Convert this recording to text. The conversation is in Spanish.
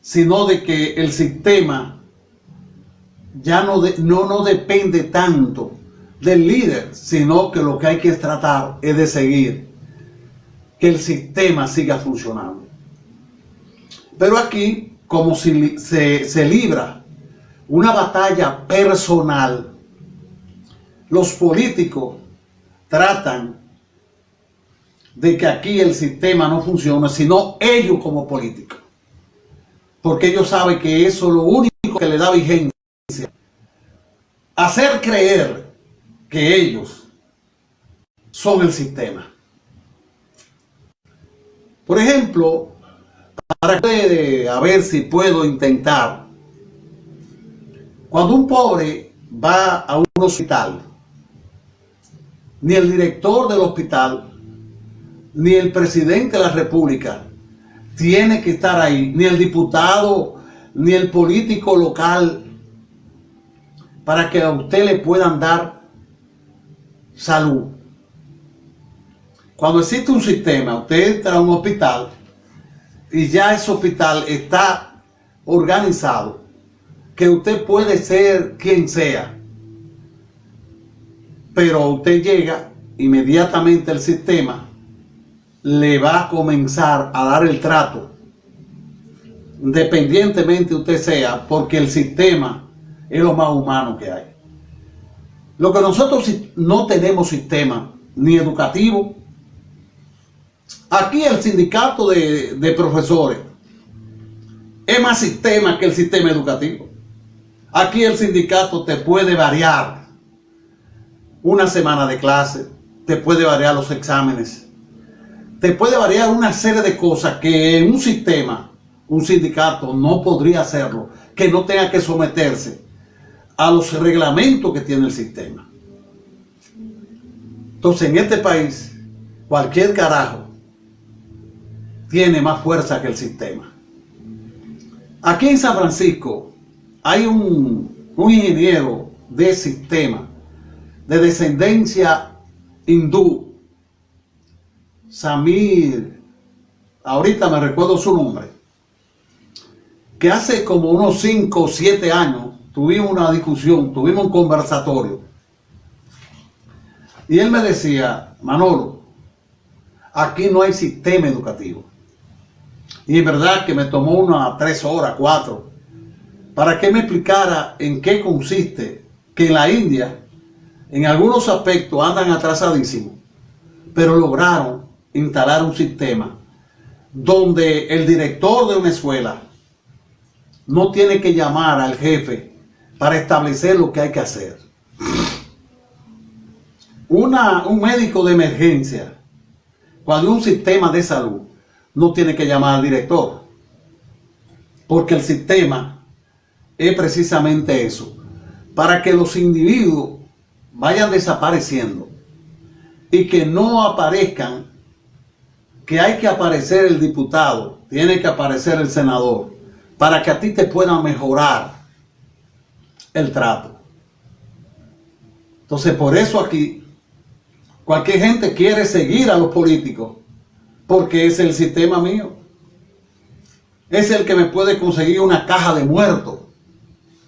sino de que el sistema ya no, no, no depende tanto del líder, sino que lo que hay que tratar es de seguir, que el sistema siga funcionando. Pero aquí, como si se, se libra una batalla personal, los políticos tratan de que aquí el sistema no funcione, sino ellos como políticos. Porque ellos saben que eso es lo único que le da vigencia. Hacer creer que ellos son el sistema. Por ejemplo, para que, a ver si puedo intentar, cuando un pobre va a un hospital, ni el director del hospital, ni el presidente de la república tiene que estar ahí, ni el diputado, ni el político local, para que a usted le puedan dar salud. Cuando existe un sistema, usted entra a un hospital y ya ese hospital está organizado, que usted puede ser quien sea, pero usted llega, inmediatamente el sistema le va a comenzar a dar el trato, independientemente usted sea, porque el sistema es lo más humano que hay. Lo que nosotros no tenemos sistema ni educativo, aquí el sindicato de, de profesores es más sistema que el sistema educativo. Aquí el sindicato te puede variar una semana de clase, te puede variar los exámenes, te puede variar una serie de cosas que un sistema, un sindicato no podría hacerlo, que no tenga que someterse a los reglamentos que tiene el sistema. Entonces en este país, cualquier carajo tiene más fuerza que el sistema. Aquí en San Francisco hay un, un ingeniero de sistema de descendencia hindú, Samir, ahorita me recuerdo su nombre, que hace como unos 5 o 7 años tuvimos una discusión, tuvimos un conversatorio. Y él me decía, Manolo, aquí no hay sistema educativo. Y es verdad que me tomó unas tres horas, cuatro, para que me explicara en qué consiste que en la India, en algunos aspectos andan atrasadísimos, pero lograron instalar un sistema donde el director de una escuela no tiene que llamar al jefe para establecer lo que hay que hacer. Una, un médico de emergencia, cuando un sistema de salud, no tiene que llamar al director, porque el sistema es precisamente eso, para que los individuos vayan desapareciendo y que no aparezcan, que hay que aparecer el diputado, tiene que aparecer el senador, para que a ti te puedan mejorar el trato. Entonces, por eso aquí, cualquier gente quiere seguir a los políticos, porque es el sistema mío. Es el que me puede conseguir una caja de muertos